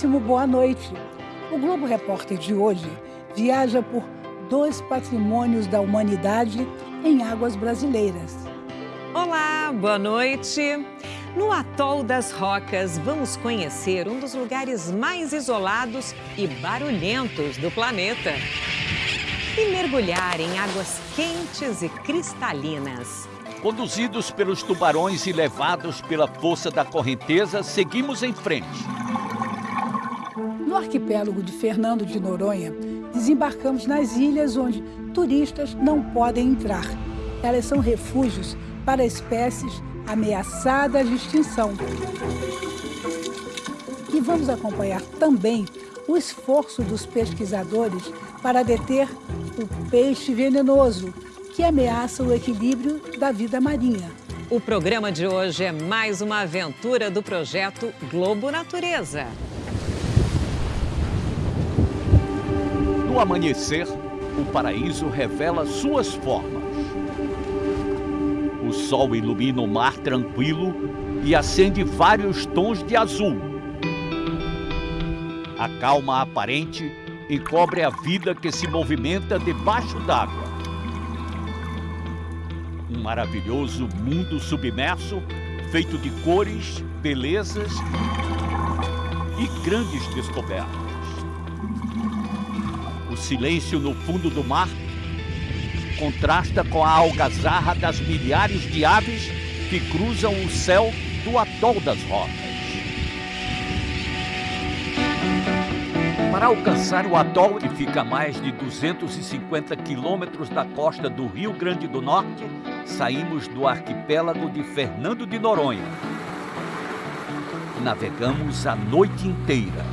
muitíssimo boa noite. O Globo Repórter de hoje viaja por dois patrimônios da humanidade em águas brasileiras. Olá, boa noite. No Atol das Rocas, vamos conhecer um dos lugares mais isolados e barulhentos do planeta. E mergulhar em águas quentes e cristalinas. Conduzidos pelos tubarões e levados pela força da correnteza, seguimos em frente. No arquipélago de Fernando de Noronha, desembarcamos nas ilhas onde turistas não podem entrar. Elas são refúgios para espécies ameaçadas de extinção. E vamos acompanhar também o esforço dos pesquisadores para deter o peixe venenoso, que ameaça o equilíbrio da vida marinha. O programa de hoje é mais uma aventura do projeto Globo Natureza. No amanhecer, o paraíso revela suas formas. O sol ilumina o mar tranquilo e acende vários tons de azul. A calma aparente encobre a vida que se movimenta debaixo d'água. Um maravilhoso mundo submerso, feito de cores, belezas e grandes descobertas. O silêncio no fundo do mar contrasta com a algazarra das milhares de aves que cruzam o céu do atol das rocas. Para alcançar o atol, que fica a mais de 250 quilômetros da costa do Rio Grande do Norte, saímos do arquipélago de Fernando de Noronha. Navegamos a noite inteira.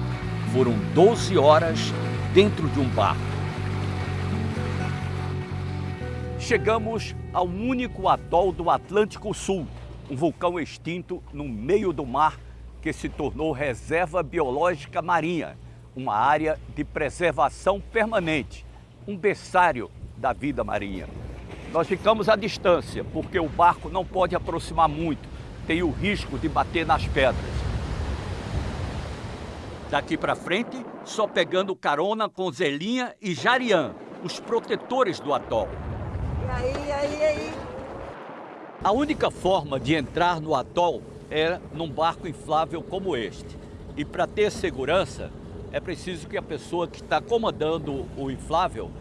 Foram 12 horas dentro de um barco. Chegamos ao único atol do Atlântico Sul, um vulcão extinto no meio do mar que se tornou reserva biológica marinha uma área de preservação permanente, um berçário da vida marinha. Nós ficamos à distância, porque o barco não pode aproximar muito, tem o risco de bater nas pedras. Daqui para frente, só pegando carona com Zelinha e Jarian, os protetores do atol. E aí, aí, aí? A única forma de entrar no atol é num barco inflável como este. E para ter segurança, é preciso que a pessoa que está comandando o inflável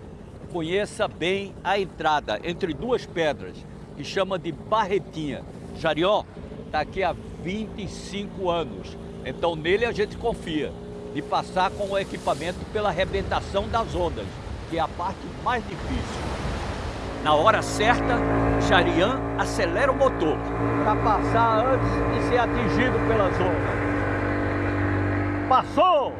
conheça bem a entrada entre duas pedras, que chama de barretinha. Jarió está aqui há 25 anos, então nele a gente confia de passar com o equipamento pela arrebentação das ondas, que é a parte mais difícil. Na hora certa, Jarian acelera o motor para passar antes de ser atingido pelas ondas. Passou!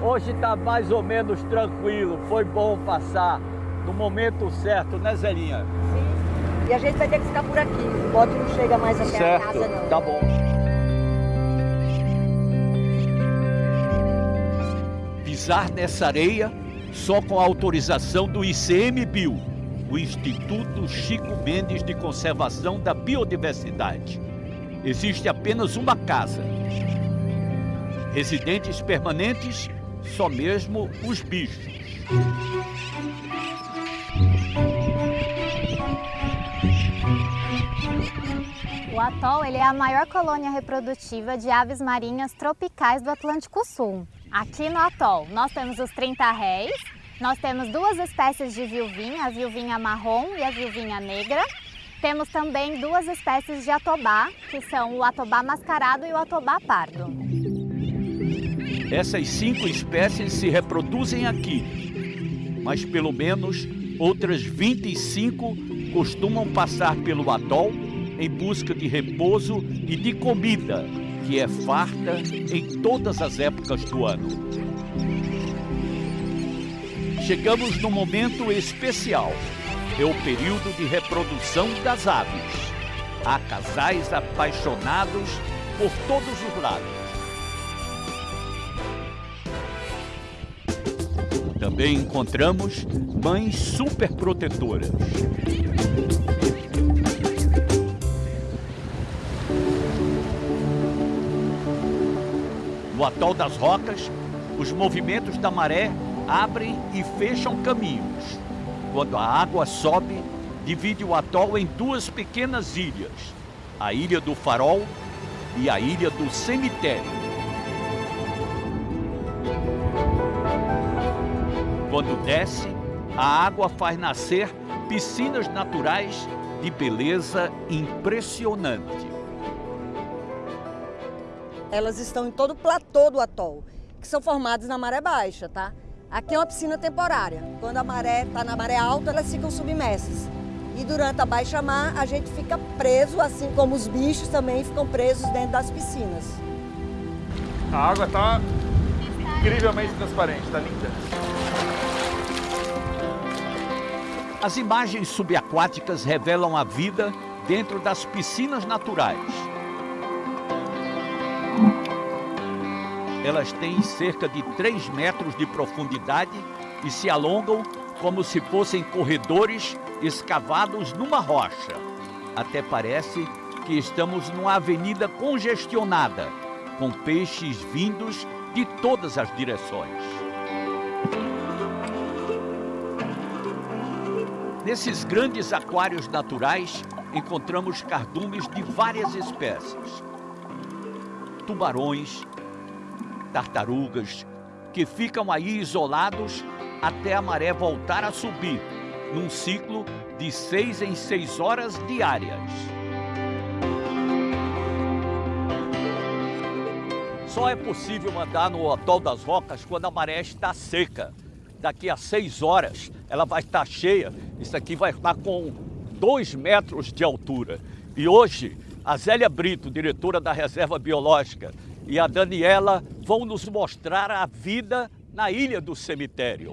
Hoje está mais ou menos tranquilo, foi bom passar no momento certo, né Zelinha? Sim. E a gente vai ter que ficar por aqui, o bote não chega mais até certo. a casa não. Tá bom. Pisar nessa areia só com a autorização do ICMBio, o Instituto Chico Mendes de Conservação da Biodiversidade. Existe apenas uma casa. Residentes permanentes só mesmo os bichos. O atol ele é a maior colônia reprodutiva de aves marinhas tropicais do Atlântico Sul. Aqui no atol nós temos os 30 réis, nós temos duas espécies de vilvinha, a vilvinha marrom e a vilvinha negra. Temos também duas espécies de atobá, que são o atobá mascarado e o atobá pardo. Essas cinco espécies se reproduzem aqui, mas pelo menos outras 25 costumam passar pelo atol em busca de repouso e de comida, que é farta em todas as épocas do ano. Chegamos num momento especial. É o período de reprodução das aves. Há casais apaixonados por todos os lados. Também encontramos mães super No atol das rocas, os movimentos da maré abrem e fecham caminhos. Quando a água sobe, divide o atol em duas pequenas ilhas, a Ilha do Farol e a Ilha do Cemitério. Quando desce, a água faz nascer piscinas naturais de beleza impressionante. Elas estão em todo o platô do atol, que são formadas na maré baixa, tá? Aqui é uma piscina temporária. Quando a maré está na maré alta, elas ficam submersas. E durante a baixa mar, a gente fica preso, assim como os bichos também ficam presos dentro das piscinas. A água está incrivelmente transparente, está linda. As imagens subaquáticas revelam a vida dentro das piscinas naturais. Elas têm cerca de 3 metros de profundidade e se alongam como se fossem corredores escavados numa rocha. Até parece que estamos numa avenida congestionada, com peixes vindos de todas as direções. Nesses grandes aquários naturais, encontramos cardumes de várias espécies. Tubarões, tartarugas, que ficam aí isolados até a maré voltar a subir, num ciclo de seis em seis horas diárias. Só é possível andar no Atol das Rocas quando a maré está seca. Daqui a seis horas ela vai estar cheia. Isso aqui vai estar com dois metros de altura. E hoje, a Zélia Brito, diretora da Reserva Biológica, e a Daniela vão nos mostrar a vida na Ilha do Cemitério.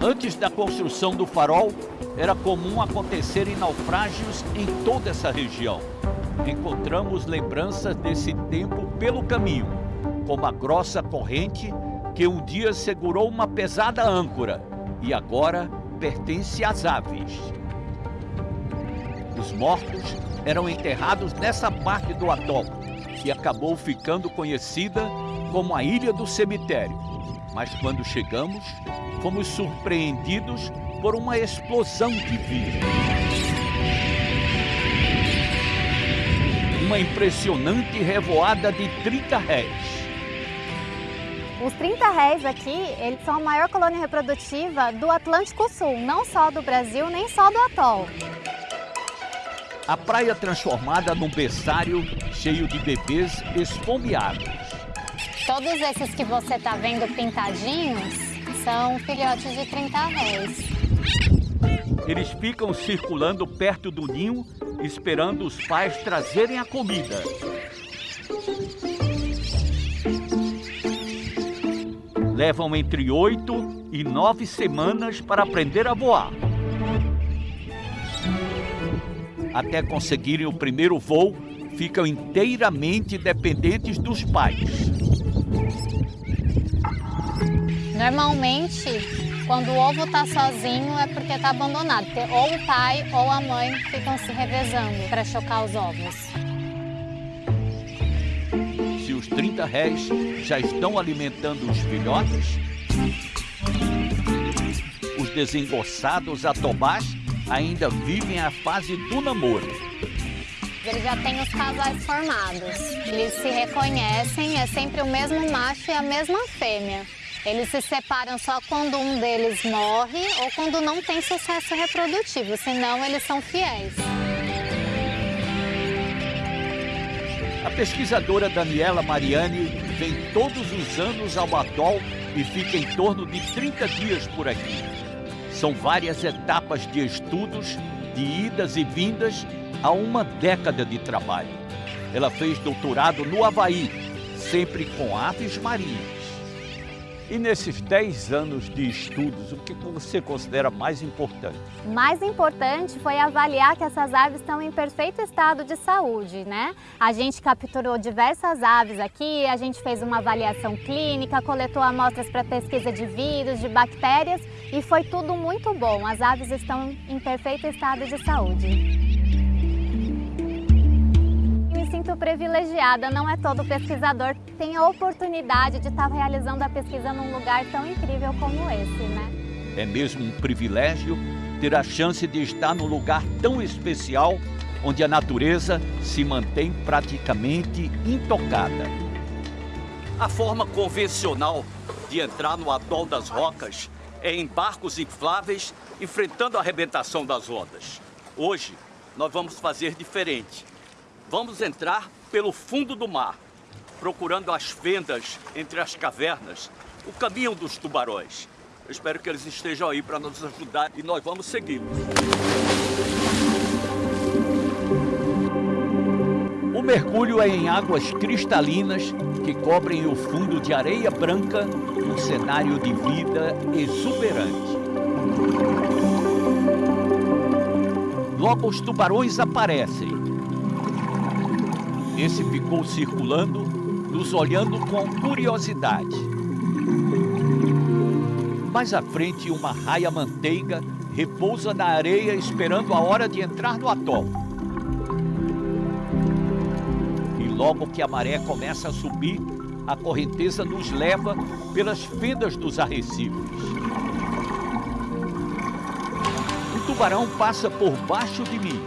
Antes da construção do farol, era comum acontecerem naufrágios em toda essa região. Encontramos lembranças desse tempo pelo caminho, como a grossa corrente que um dia segurou uma pesada âncora e agora pertence às aves. Os mortos eram enterrados nessa parte do atol, que acabou ficando conhecida como a Ilha do Cemitério. Mas quando chegamos, fomos surpreendidos por uma explosão de vida. Uma impressionante revoada de 30 réis. Os 30 réis aqui, eles são a maior colônia reprodutiva do Atlântico Sul, não só do Brasil, nem só do atol. A praia transformada num berçário cheio de bebês esfomeados. Todos esses que você está vendo pintadinhos são filhotes de 30 réis. Eles ficam circulando perto do ninho, esperando os pais trazerem a comida. Levam entre oito e nove semanas para aprender a voar. Até conseguirem o primeiro voo, ficam inteiramente dependentes dos pais. Normalmente, quando o ovo está sozinho é porque está abandonado. Ou o pai ou a mãe ficam se revezando para chocar os ovos. Se os 30 réis já estão alimentando os filhotes, os desengossados atobás ainda vivem a fase do namoro. Eles já têm os casais formados. Eles se reconhecem, é sempre o mesmo macho e a mesma fêmea. Eles se separam só quando um deles morre ou quando não tem sucesso reprodutivo, senão eles são fiéis. A pesquisadora Daniela Mariani vem todos os anos ao atol e fica em torno de 30 dias por aqui. São várias etapas de estudos, de idas e vindas há uma década de trabalho. Ela fez doutorado no Havaí, sempre com aves marinhas. E nesses 10 anos de estudos, o que você considera mais importante? Mais importante foi avaliar que essas aves estão em perfeito estado de saúde, né? A gente capturou diversas aves aqui, a gente fez uma avaliação clínica, coletou amostras para pesquisa de vírus, de bactérias e foi tudo muito bom. As aves estão em perfeito estado de saúde. Sinto privilegiada, não é todo pesquisador que tem a oportunidade de estar realizando a pesquisa num lugar tão incrível como esse, né? É mesmo um privilégio ter a chance de estar num lugar tão especial onde a natureza se mantém praticamente intocada. A forma convencional de entrar no atol das rocas é em barcos infláveis enfrentando a arrebentação das ondas. Hoje, nós vamos fazer diferente. Vamos entrar pelo fundo do mar, procurando as fendas entre as cavernas, o caminho dos tubarões. Eu espero que eles estejam aí para nos ajudar e nós vamos segui-los. O mergulho é em águas cristalinas que cobrem o fundo de areia branca, um cenário de vida exuberante. Logo os tubarões aparecem. Esse ficou circulando, nos olhando com curiosidade. Mais à frente, uma raia-manteiga repousa na areia esperando a hora de entrar no atol. E logo que a maré começa a subir, a correnteza nos leva pelas fendas dos arrecifes. O tubarão passa por baixo de mim.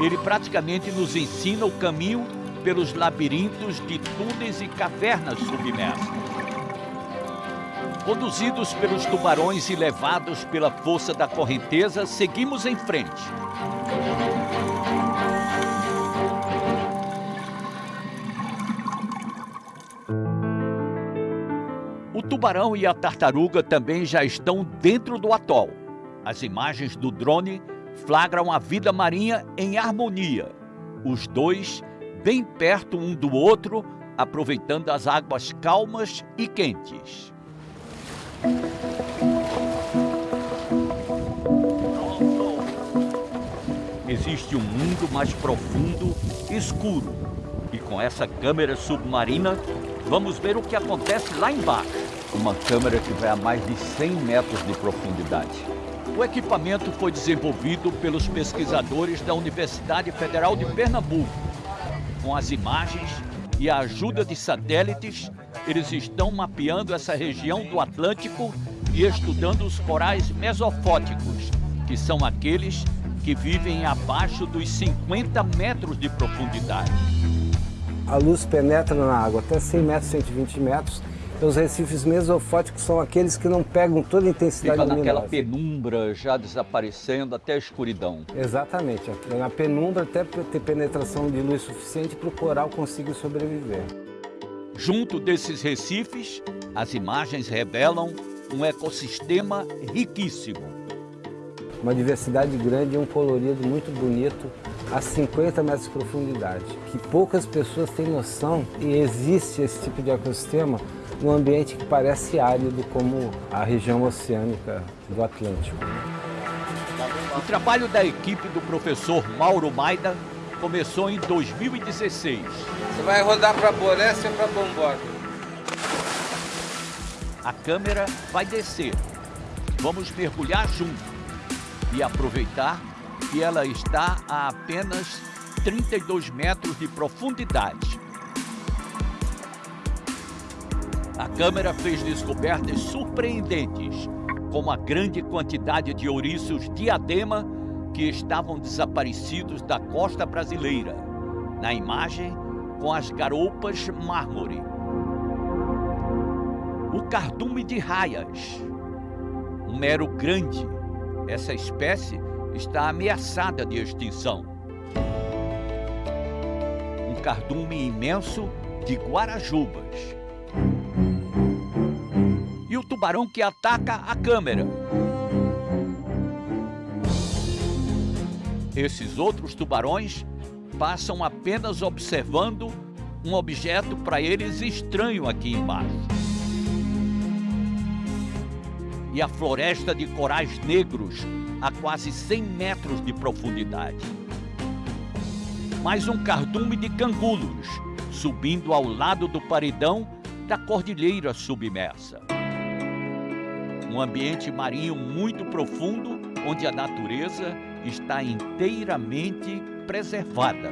Ele praticamente nos ensina o caminho pelos labirintos de túneis e cavernas submersas. Conduzidos pelos tubarões e levados pela força da correnteza, seguimos em frente. O tubarão e a tartaruga também já estão dentro do atol. As imagens do drone flagram a vida marinha em harmonia. Os dois bem perto um do outro, aproveitando as águas calmas e quentes. Existe um mundo mais profundo, escuro. E com essa câmera submarina, vamos ver o que acontece lá embaixo. Uma câmera que vai a mais de 100 metros de profundidade. O equipamento foi desenvolvido pelos pesquisadores da Universidade Federal de Pernambuco. Com as imagens e a ajuda de satélites, eles estão mapeando essa região do Atlântico e estudando os corais mesofóticos, que são aqueles que vivem abaixo dos 50 metros de profundidade. A luz penetra na água até 100 metros, 120 metros. Os recifes mesofóticos são aqueles que não pegam toda a intensidade Fica naquela luminosa. penumbra já desaparecendo até a escuridão. Exatamente. Na penumbra até ter penetração de luz suficiente para o coral conseguir sobreviver. Junto desses recifes, as imagens revelam um ecossistema riquíssimo. Uma diversidade grande e um colorido muito bonito a 50 metros de profundidade, que poucas pessoas têm noção e existe esse tipo de ecossistema num ambiente que parece árido como a região oceânica do Atlântico. O trabalho da equipe do professor Mauro Maida começou em 2016. Você vai rodar para Boreste ou para Bombordo? A câmera vai descer. Vamos mergulhar junto e aproveitar que ela está a apenas 32 metros de profundidade. A câmera fez descobertas surpreendentes, como a grande quantidade de ouriços diadema que estavam desaparecidos da costa brasileira. Na imagem, com as garoupas mármore. O cardume de raias, um mero grande. Essa espécie está ameaçada de extinção. Um cardume imenso de guarajubas. O tubarão que ataca a câmera. Esses outros tubarões passam apenas observando um objeto para eles estranho aqui embaixo. E a floresta de corais negros a quase 100 metros de profundidade. Mais um cardume de cangulos subindo ao lado do paredão da cordilheira submersa. Um ambiente marinho muito profundo onde a natureza está inteiramente preservada.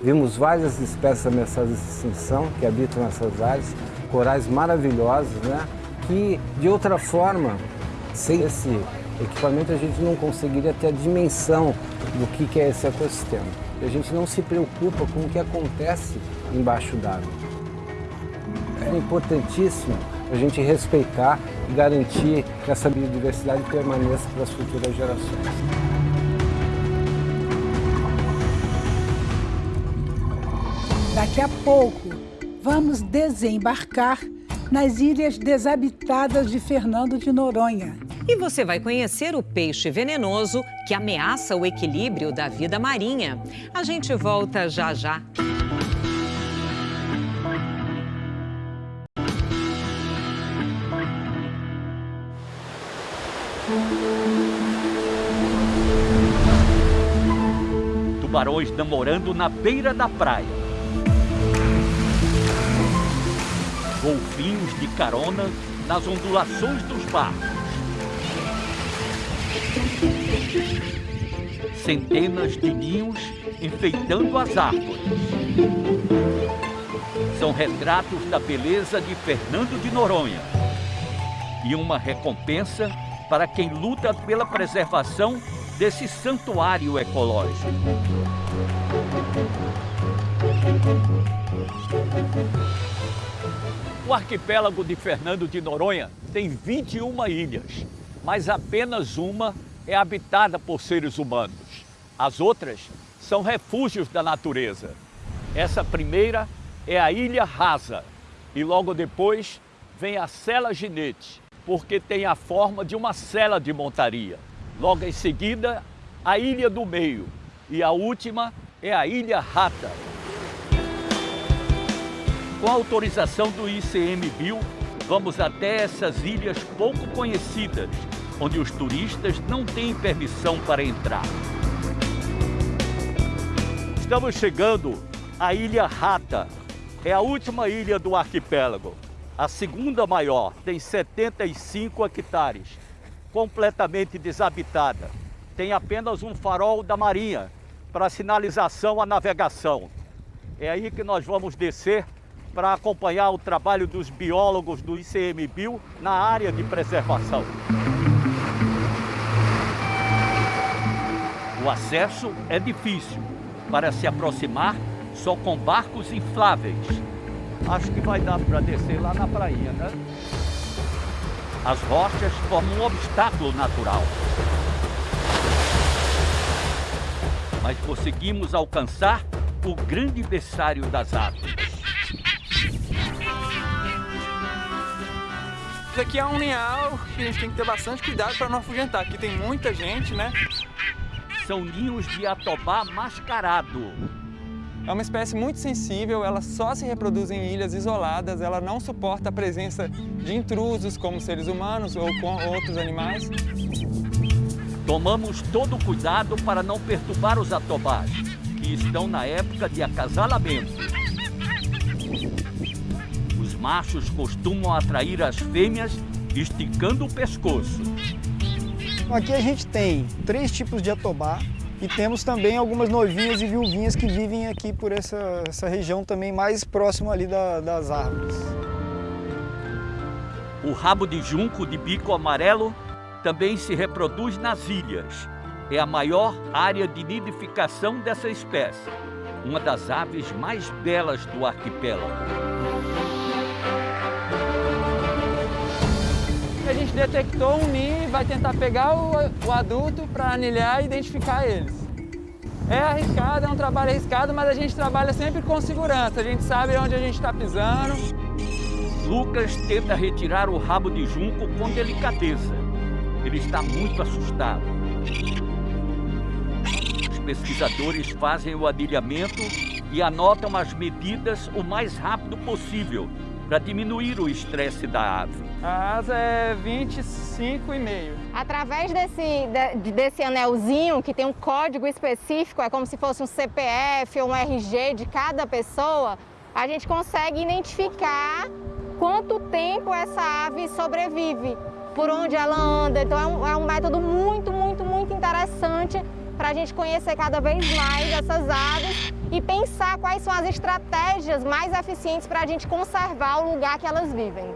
Vimos várias espécies ameaçadas de extinção que habitam nessas áreas, corais maravilhosos, né? que de outra forma, sem esse equipamento, a gente não conseguiria ter a dimensão do que é esse ecossistema. A gente não se preocupa com o que acontece embaixo d'água. É importantíssimo a gente respeitar e garantir que essa biodiversidade permaneça para as futuras gerações. Daqui a pouco, vamos desembarcar nas ilhas desabitadas de Fernando de Noronha. E você vai conhecer o peixe venenoso que ameaça o equilíbrio da vida marinha. A gente volta já já. Tubarões namorando na beira da praia. golfinhos de carona nas ondulações dos barcos. Centenas de ninhos enfeitando as árvores. São retratos da beleza de Fernando de Noronha e uma recompensa para quem luta pela preservação desse santuário ecológico. O arquipélago de Fernando de Noronha tem 21 ilhas, mas apenas uma é habitada por seres humanos. As outras são refúgios da natureza. Essa primeira é a Ilha Rasa e logo depois vem a Sela Ginete, porque tem a forma de uma cela de montaria. Logo em seguida, a Ilha do Meio e a última é a Ilha Rata, com autorização do ICMBio, vamos até essas ilhas pouco conhecidas, onde os turistas não têm permissão para entrar. Estamos chegando à Ilha Rata. É a última ilha do arquipélago. A segunda maior, tem 75 hectares, completamente desabitada. Tem apenas um farol da marinha para sinalização à navegação. É aí que nós vamos descer para acompanhar o trabalho dos biólogos do ICMBio na área de preservação. O acesso é difícil. Para se aproximar, só com barcos infláveis. Acho que vai dar para descer lá na praia, né? As rochas formam um obstáculo natural. Mas conseguimos alcançar o grande berçário das aves. Isso aqui é um linhal que a gente tem que ter bastante cuidado para não afugentar. Aqui tem muita gente, né? São ninhos de atobá mascarado. É uma espécie muito sensível, ela só se reproduz em ilhas isoladas, ela não suporta a presença de intrusos como seres humanos ou com outros animais. Tomamos todo o cuidado para não perturbar os atobás, que estão na época de acasalamento machos costumam atrair as fêmeas esticando o pescoço. Aqui a gente tem três tipos de atobá e temos também algumas noivinhas e viuvinhas que vivem aqui por essa, essa região também mais próximo ali da, das árvores. O rabo de junco de bico amarelo também se reproduz nas ilhas. É a maior área de nidificação dessa espécie, uma das aves mais belas do arquipélago. a gente detectou um ninho e vai tentar pegar o, o adulto para anilhar e identificar eles. É arriscado, é um trabalho arriscado, mas a gente trabalha sempre com segurança, a gente sabe onde a gente está pisando. Lucas tenta retirar o rabo de junco com delicadeza. Ele está muito assustado. Os pesquisadores fazem o adilhamento e anotam as medidas o mais rápido possível para diminuir o estresse da ave. A asa é 25,5. Através desse, de, desse anelzinho, que tem um código específico, é como se fosse um CPF ou um RG de cada pessoa, a gente consegue identificar quanto tempo essa ave sobrevive, por onde ela anda. Então é um, é um método muito, muito, muito interessante para a gente conhecer cada vez mais essas aves e pensar quais são as estratégias mais eficientes para a gente conservar o lugar que elas vivem.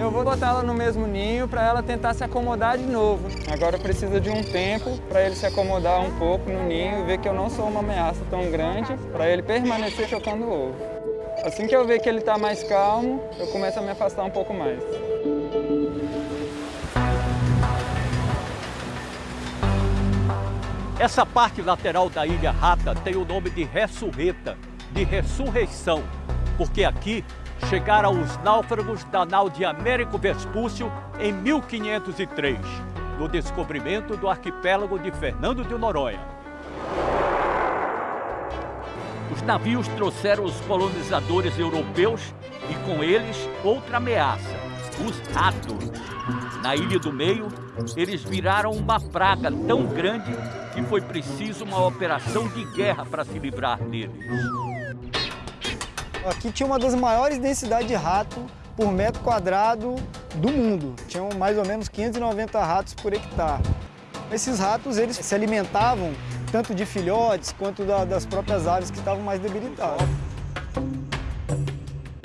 Eu vou botar ela no mesmo ninho para ela tentar se acomodar de novo. Agora precisa de um tempo para ele se acomodar um pouco no ninho e ver que eu não sou uma ameaça tão grande para ele permanecer chocando o ovo. Assim que eu ver que ele está mais calmo, eu começo a me afastar um pouco mais. Essa parte lateral da Ilha Rata tem o nome de Ressurreta, de ressurreição, porque aqui chegaram os náufragos da nau de Américo Vespúcio em 1503, no descobrimento do arquipélago de Fernando de Noronha. Os navios trouxeram os colonizadores europeus e com eles outra ameaça, os ratos. Na Ilha do Meio, eles viraram uma praga tão grande que foi preciso uma operação de guerra para se livrar deles. Aqui tinha uma das maiores densidades de rato por metro quadrado do mundo. Tinham mais ou menos 590 ratos por hectare. Esses ratos eles se alimentavam tanto de filhotes quanto da, das próprias aves que estavam mais debilitadas.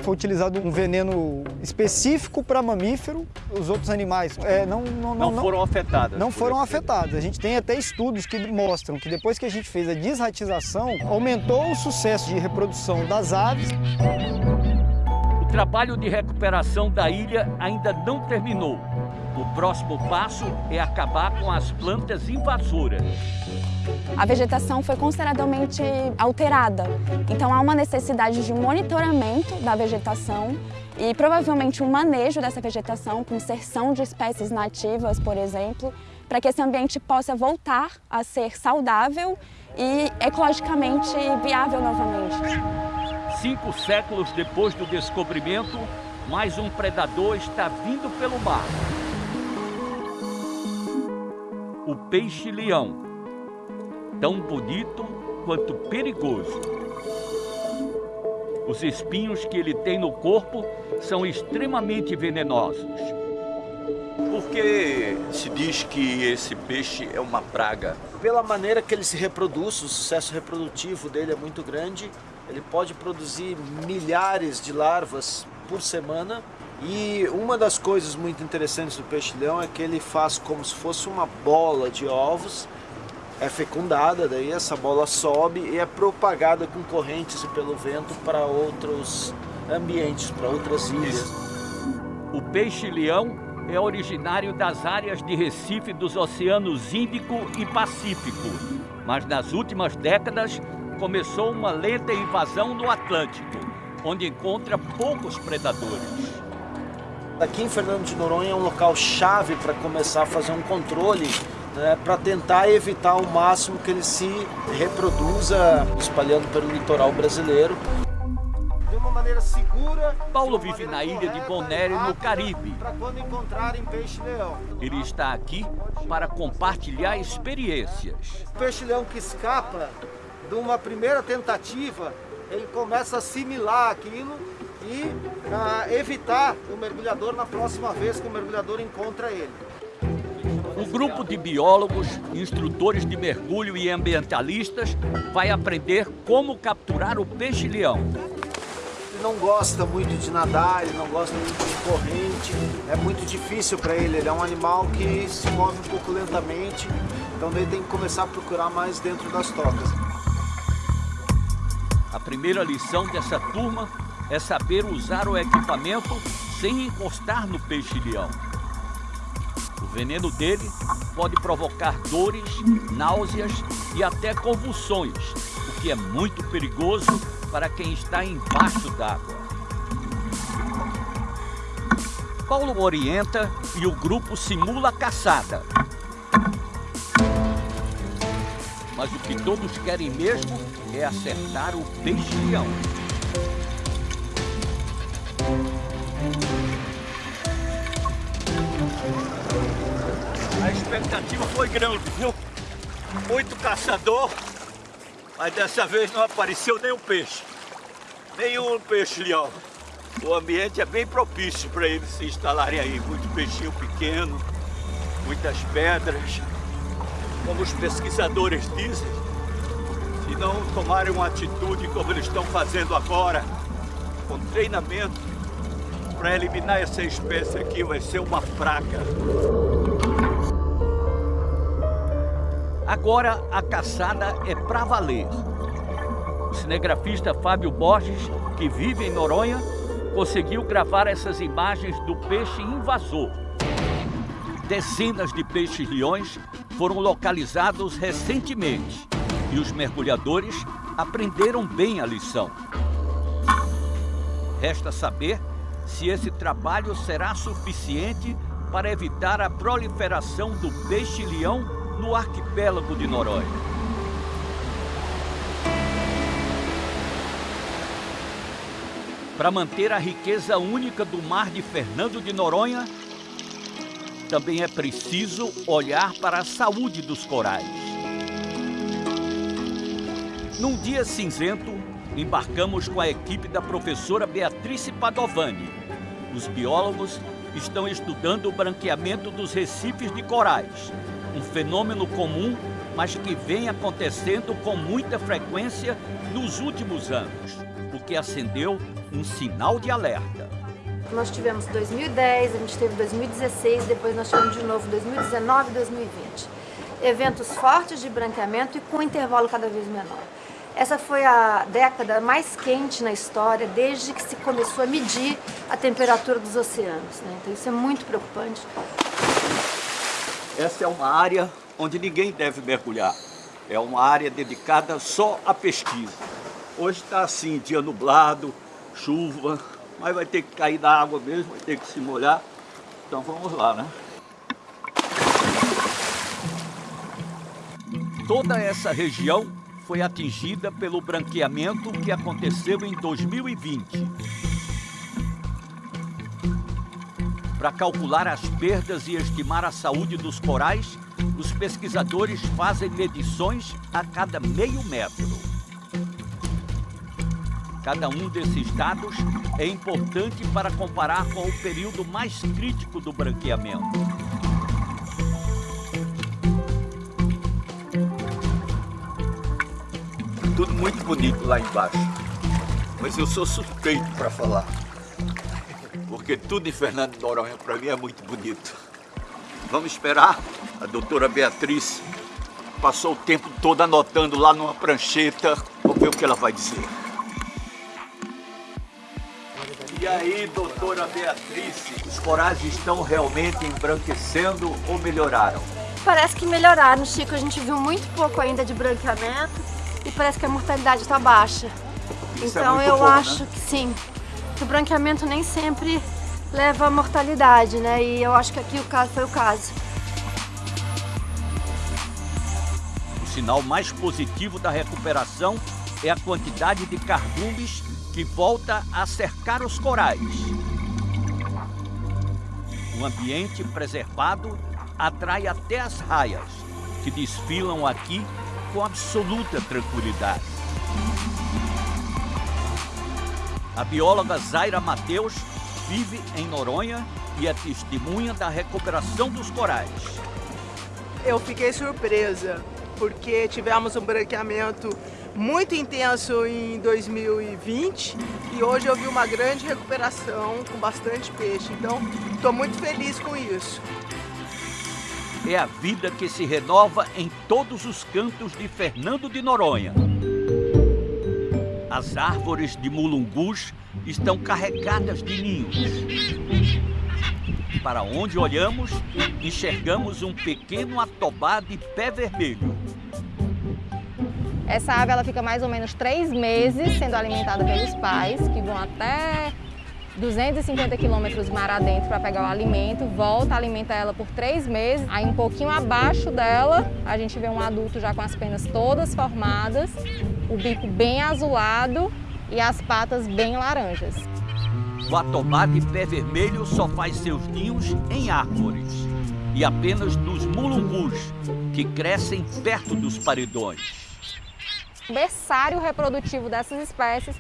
Foi utilizado um veneno específico para mamífero, os outros animais é, não, não, não, não, foram afetados. Não foram afetados. A gente tem até estudos que mostram que depois que a gente fez a desratização, aumentou o sucesso de reprodução das aves. O trabalho de recuperação da ilha ainda não terminou. O próximo passo é acabar com as plantas invasoras. A vegetação foi consideravelmente alterada, então há uma necessidade de um monitoramento da vegetação e provavelmente um manejo dessa vegetação com inserção de espécies nativas, por exemplo, para que esse ambiente possa voltar a ser saudável e ecologicamente viável novamente. Cinco séculos depois do descobrimento, mais um predador está vindo pelo mar o peixe-leão, tão bonito quanto perigoso. Os espinhos que ele tem no corpo são extremamente venenosos. Por que se diz que esse peixe é uma praga? Pela maneira que ele se reproduz, o sucesso reprodutivo dele é muito grande. Ele pode produzir milhares de larvas por semana e uma das coisas muito interessantes do peixe-leão é que ele faz como se fosse uma bola de ovos, é fecundada, daí essa bola sobe e é propagada com correntes e pelo vento para outros ambientes, para outras ilhas. O peixe-leão é originário das áreas de Recife dos oceanos Índico e Pacífico, mas nas últimas décadas começou uma lenta invasão no Atlântico, onde encontra poucos predadores. Aqui em Fernando de Noronha é um local chave para começar a fazer um controle né, para tentar evitar ao máximo que ele se reproduza espalhando pelo litoral brasileiro. De uma maneira segura. Paulo vive na ilha de Bonaire, no Caribe. Para quando encontrarem peixe-leão. Ele está aqui para compartilhar experiências. O peixe-leão que escapa de uma primeira tentativa, ele começa a assimilar aquilo e para evitar o mergulhador na próxima vez que o mergulhador encontra ele. Um grupo de biólogos, instrutores de mergulho e ambientalistas vai aprender como capturar o peixe-leão. Ele não gosta muito de nadar, ele não gosta muito de corrente, é muito difícil para ele, ele é um animal que se move um pouco lentamente, então ele tem que começar a procurar mais dentro das tocas. A primeira lição dessa turma é saber usar o equipamento sem encostar no peixe-leão. O veneno dele pode provocar dores, náuseas e até convulsões, o que é muito perigoso para quem está embaixo d'água. Paulo orienta e o grupo simula a caçada. Mas o que todos querem mesmo é acertar o peixe-leão. Expectativa foi grande, viu? Muito caçador, mas dessa vez não apareceu nenhum peixe. Nenhum peixe-leão. O ambiente é bem propício para eles se instalarem aí. Muito peixinho pequeno, muitas pedras. Como os pesquisadores dizem, Se não tomarem uma atitude como eles estão fazendo agora, com treinamento, para eliminar essa espécie aqui vai ser uma praga. Agora a caçada é para valer. O cinegrafista Fábio Borges, que vive em Noronha, conseguiu gravar essas imagens do peixe invasor. Dezenas de peixes-leões foram localizados recentemente e os mergulhadores aprenderam bem a lição. Resta saber se esse trabalho será suficiente para evitar a proliferação do peixe-leão no arquipélago de Noronha. Para manter a riqueza única do mar de Fernando de Noronha, também é preciso olhar para a saúde dos corais. Num dia cinzento, embarcamos com a equipe da professora Beatrice Padovani. Os biólogos estão estudando o branqueamento dos recifes de corais, um fenômeno comum, mas que vem acontecendo com muita frequência nos últimos anos, o que acendeu um sinal de alerta. Nós tivemos 2010, a gente teve 2016, depois nós tivemos de novo 2019 e 2020. Eventos fortes de branqueamento e com intervalo cada vez menor. Essa foi a década mais quente na história, desde que se começou a medir a temperatura dos oceanos. Né? Então isso é muito preocupante. Essa é uma área onde ninguém deve mergulhar. É uma área dedicada só à pesquisa. Hoje está assim, dia nublado, chuva, mas vai ter que cair da água mesmo, vai ter que se molhar. Então vamos lá, né? Toda essa região foi atingida pelo branqueamento que aconteceu em 2020. Para calcular as perdas e estimar a saúde dos corais, os pesquisadores fazem medições a cada meio metro. Cada um desses dados é importante para comparar com o período mais crítico do branqueamento. Tudo muito bonito lá embaixo, mas eu sou suspeito para falar, porque tudo em Fernando de Noronha para mim é muito bonito. Vamos esperar a doutora Beatriz passou o tempo todo anotando lá numa prancheta. Vamos ver o que ela vai dizer. E aí, doutora Beatriz, os corais estão realmente embranquecendo ou melhoraram? Parece que melhoraram, Chico. A gente viu muito pouco ainda de branqueamento e parece que a mortalidade está baixa. Isso é então muito eu bom, acho né? que sim, que o branqueamento nem sempre leva à mortalidade, né? E eu acho que aqui o caso foi o caso. O sinal mais positivo da recuperação é a quantidade de cardumes que volta a cercar os corais. O ambiente preservado atrai até as raias, que desfilam aqui com absoluta tranquilidade. A bióloga Zaira Mateus vive em Noronha e é testemunha da recuperação dos corais. Eu fiquei surpresa, porque tivemos um branqueamento muito intenso em 2020 e hoje eu vi uma grande recuperação com bastante peixe. Então, estou muito feliz com isso. É a vida que se renova em todos os cantos de Fernando de Noronha. As árvores de mulungus estão carregadas de ninhos. Para onde olhamos, enxergamos um pequeno atobá de pé vermelho. Essa ave ela fica mais ou menos três meses sendo alimentada pelos pais, que vão até 250 quilômetros mar adentro para pegar o alimento, volta, alimenta ela por três meses. Aí um pouquinho abaixo dela, a gente vê um adulto já com as penas todas formadas, o bico bem azulado e as patas bem laranjas. O atobá de pé vermelho só faz seus ninhos em árvores e apenas nos mulungus, que crescem perto dos paredões. O berçário reprodutivo dessas espécies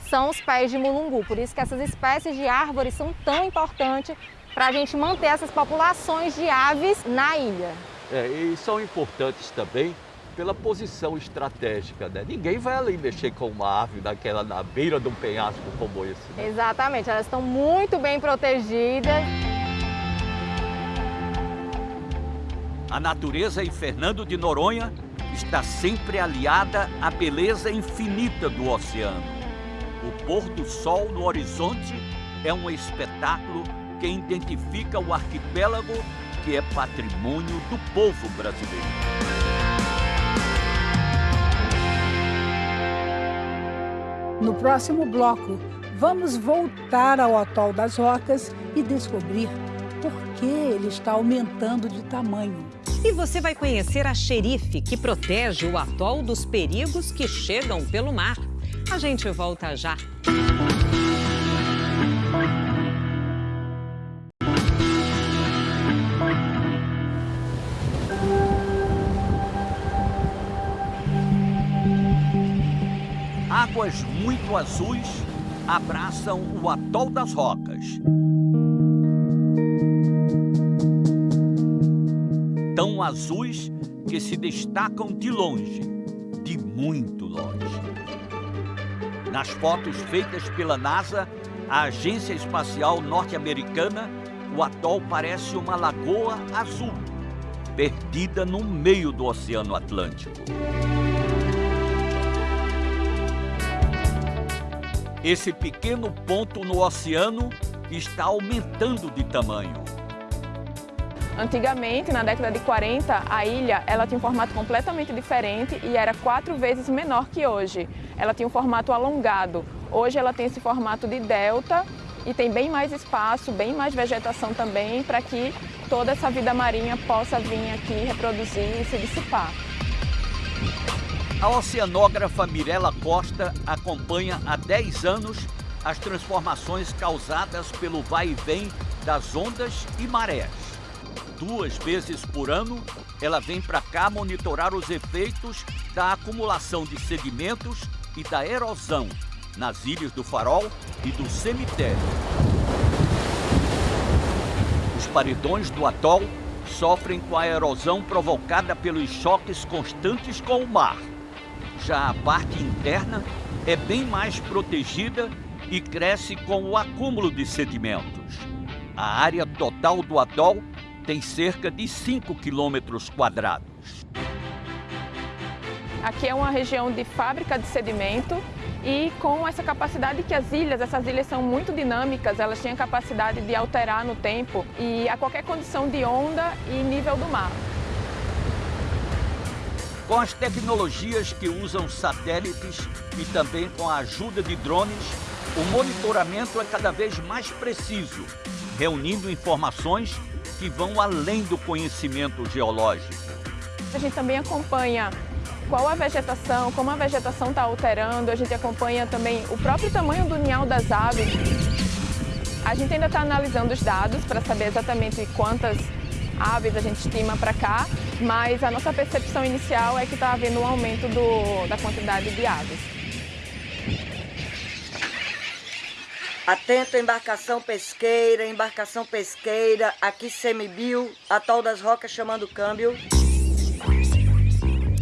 são os pés de mulungu, por isso que essas espécies de árvores são tão importantes para a gente manter essas populações de aves na ilha. É, e são importantes também pela posição estratégica, né? Ninguém vai ali mexer com uma ave daquela na beira de um penhasco como esse. Né? Exatamente, elas estão muito bem protegidas. A natureza em Fernando de Noronha está sempre aliada à beleza infinita do oceano. O pôr do sol no horizonte é um espetáculo que identifica o arquipélago que é patrimônio do povo brasileiro. No próximo bloco, vamos voltar ao Atol das Rocas e descobrir por que ele está aumentando de tamanho. E você vai conhecer a xerife que protege o atol dos perigos que chegam pelo mar. A gente volta já. Muito azuis abraçam o Atol das Rocas. tão azuis que se destacam de longe, de muito longe. Nas fotos feitas pela NASA, a Agência Espacial Norte-Americana, o atol parece uma lagoa azul, perdida no meio do Oceano Atlântico. Esse pequeno ponto no oceano está aumentando de tamanho. Antigamente, na década de 40, a ilha ela tinha um formato completamente diferente e era quatro vezes menor que hoje. Ela tinha um formato alongado. Hoje ela tem esse formato de delta e tem bem mais espaço, bem mais vegetação também para que toda essa vida marinha possa vir aqui reproduzir e se dissipar. A oceanógrafa Mirela Costa acompanha há 10 anos as transformações causadas pelo vai e vem das ondas e marés duas vezes por ano, ela vem para cá monitorar os efeitos da acumulação de sedimentos e da erosão nas ilhas do Farol e do Cemitério. Os paredões do atol sofrem com a erosão provocada pelos choques constantes com o mar. Já a parte interna é bem mais protegida e cresce com o acúmulo de sedimentos. A área total do atol tem cerca de 5 quilômetros quadrados. Aqui é uma região de fábrica de sedimento e com essa capacidade que as ilhas, essas ilhas são muito dinâmicas, elas têm a capacidade de alterar no tempo e a qualquer condição de onda e nível do mar. Com as tecnologias que usam satélites e também com a ajuda de drones, o monitoramento é cada vez mais preciso, reunindo informações que vão além do conhecimento geológico. A gente também acompanha qual a vegetação, como a vegetação está alterando, a gente acompanha também o próprio tamanho do ninhal das aves. A gente ainda está analisando os dados para saber exatamente quantas aves a gente estima para cá, mas a nossa percepção inicial é que está havendo um aumento do, da quantidade de aves. Atento embarcação pesqueira, embarcação pesqueira, aqui semibil, atol das rocas chamando câmbio.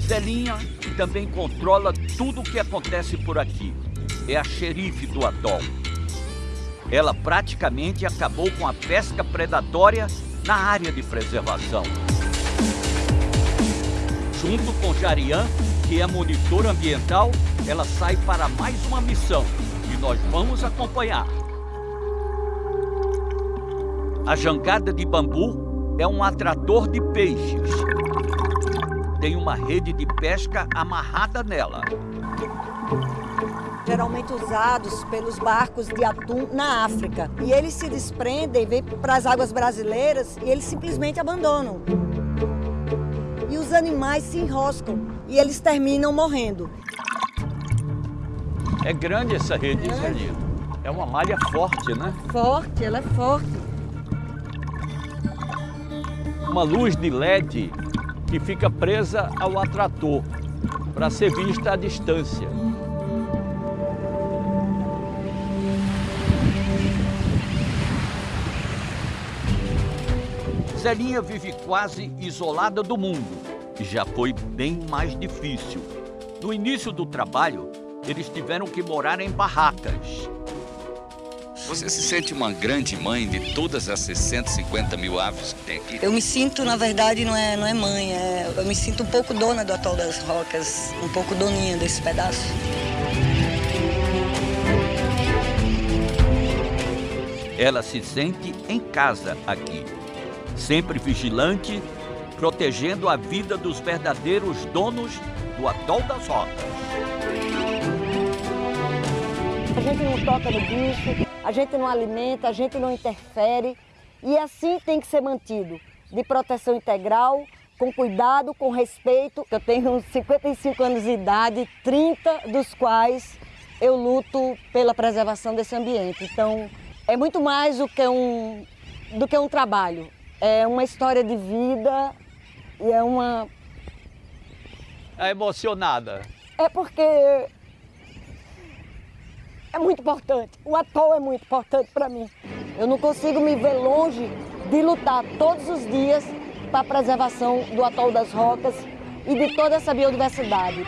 Zelinha também controla tudo o que acontece por aqui. É a xerife do atol. Ela praticamente acabou com a pesca predatória na área de preservação. Junto com Jarian, que é monitor ambiental, ela sai para mais uma missão e nós vamos acompanhar. A jangada de bambu é um atrator de peixes. Tem uma rede de pesca amarrada nela. Geralmente usados pelos barcos de atum na África. E eles se desprendem, vêm para as águas brasileiras e eles simplesmente abandonam. E os animais se enroscam e eles terminam morrendo. É grande essa rede, é. É uma malha forte, né? Forte, ela é forte uma luz de LED que fica presa ao atrator para ser vista à distância. Zelinha vive quase isolada do mundo já foi bem mais difícil. No início do trabalho, eles tiveram que morar em barracas. Você se sente uma grande mãe de todas essas 150 mil aves que tem aqui? Eu me sinto, na verdade, não é, não é mãe, é, eu me sinto um pouco dona do Atol das Rocas, um pouco doninha desse pedaço. Ela se sente em casa aqui, sempre vigilante, protegendo a vida dos verdadeiros donos do Atol das Rocas. A gente não toca no bicho, a gente não alimenta, a gente não interfere e assim tem que ser mantido, de proteção integral, com cuidado, com respeito. Eu tenho 55 anos de idade, 30 dos quais eu luto pela preservação desse ambiente. Então, é muito mais do que um, do que um trabalho. É uma história de vida e é uma... É emocionada. É porque é muito importante. O atol é muito importante para mim. Eu não consigo me ver longe de lutar todos os dias para a preservação do atol das rocas e de toda essa biodiversidade.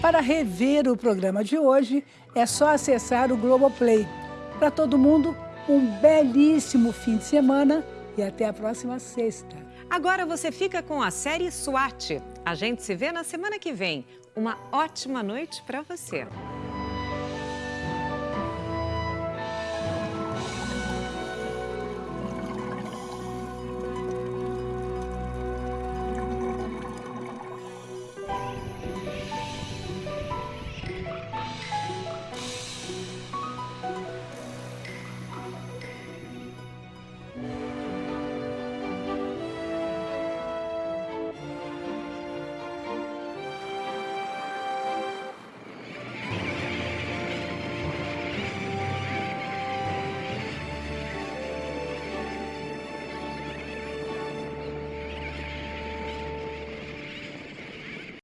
Para rever o programa de hoje, é só acessar o Globoplay. Para todo mundo, um belíssimo fim de semana e até a próxima sexta. Agora você fica com a série SWAT. A gente se vê na semana que vem. Uma ótima noite para você.